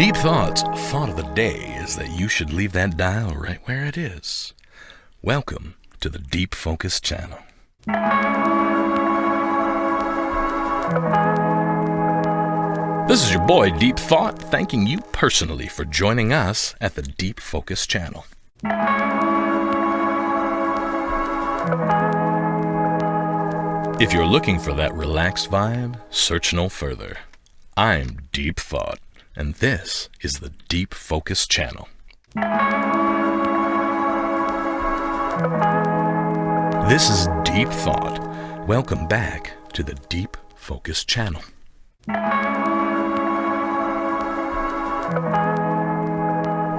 Deep Thoughts thought of the day is that you should leave that dial right where it is. Welcome to the Deep Focus channel. This is your boy Deep Thought thanking you personally for joining us at the Deep Focus channel. If you're looking for that relaxed vibe, search no further. I'm Deep Thought, and this is the Deep Focus channel. This is Deep Thought. Welcome back to the Deep Focus channel.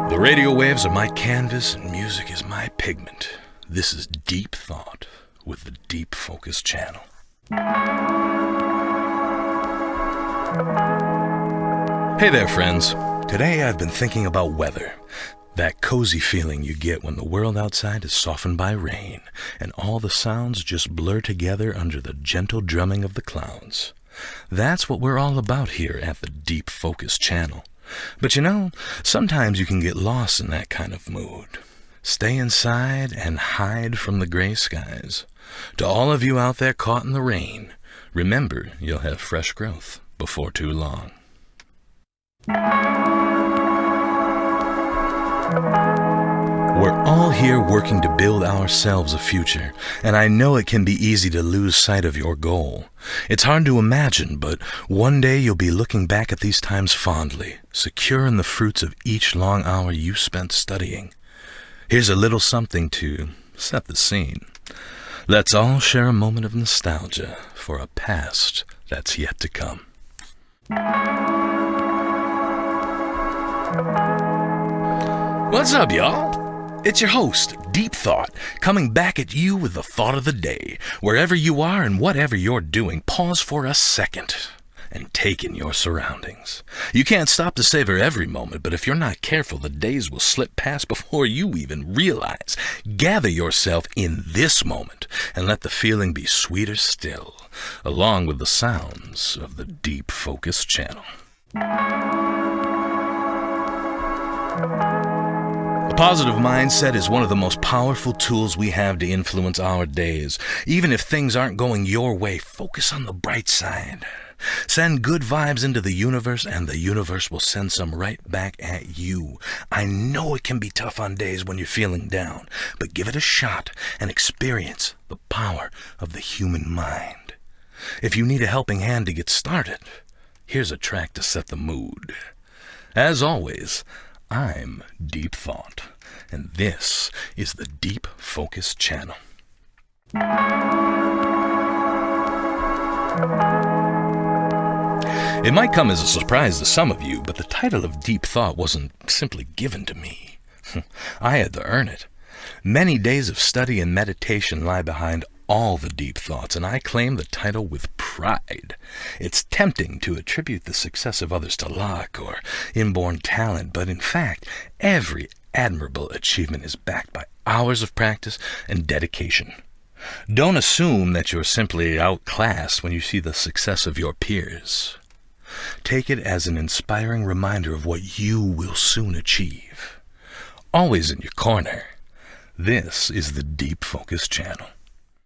The radio waves are my canvas and music is my pigment. This is Deep Thought with the Deep Focus channel. Hey there, friends. Today I've been thinking about weather. That cozy feeling you get when the world outside is softened by rain and all the sounds just blur together under the gentle drumming of the clouds. That's what we're all about here at the Deep Focus channel. But you know, sometimes you can get lost in that kind of mood. Stay inside and hide from the gray skies. To all of you out there caught in the rain, remember you'll have fresh growth before too long. We're all here working to build ourselves a future, and I know it can be easy to lose sight of your goal. It's hard to imagine, but one day you'll be looking back at these times fondly, secure in the fruits of each long hour you spent studying. Here's a little something to set the scene. Let's all share a moment of nostalgia for a past that's yet to come. What's up, y'all? It's your host, Deep Thought, coming back at you with the thought of the day. Wherever you are and whatever you're doing, pause for a second and take in your surroundings. You can't stop to savor every moment, but if you're not careful, the days will slip past before you even realize. Gather yourself in this moment and let the feeling be sweeter still, along with the sounds of the Deep Focus channel. A positive mindset is one of the most powerful tools we have to influence our days. Even if things aren't going your way, focus on the bright side. Send good vibes into the universe, and the universe will send some right back at you. I know it can be tough on days when you're feeling down, but give it a shot and experience the power of the human mind. If you need a helping hand to get started, here's a track to set the mood. As always, I'm Deep Thought, and this is the Deep Focus Channel. It might come as a surprise to some of you, but the title of Deep Thought wasn't simply given to me. I had to earn it. Many days of study and meditation lie behind all the deep thoughts, and I claim the title with pride. It's tempting to attribute the success of others to luck or inborn talent, but in fact, every admirable achievement is backed by hours of practice and dedication. Don't assume that you're simply outclassed when you see the success of your peers. Take it as an inspiring reminder of what you will soon achieve. Always in your corner, this is the Deep Focus channel.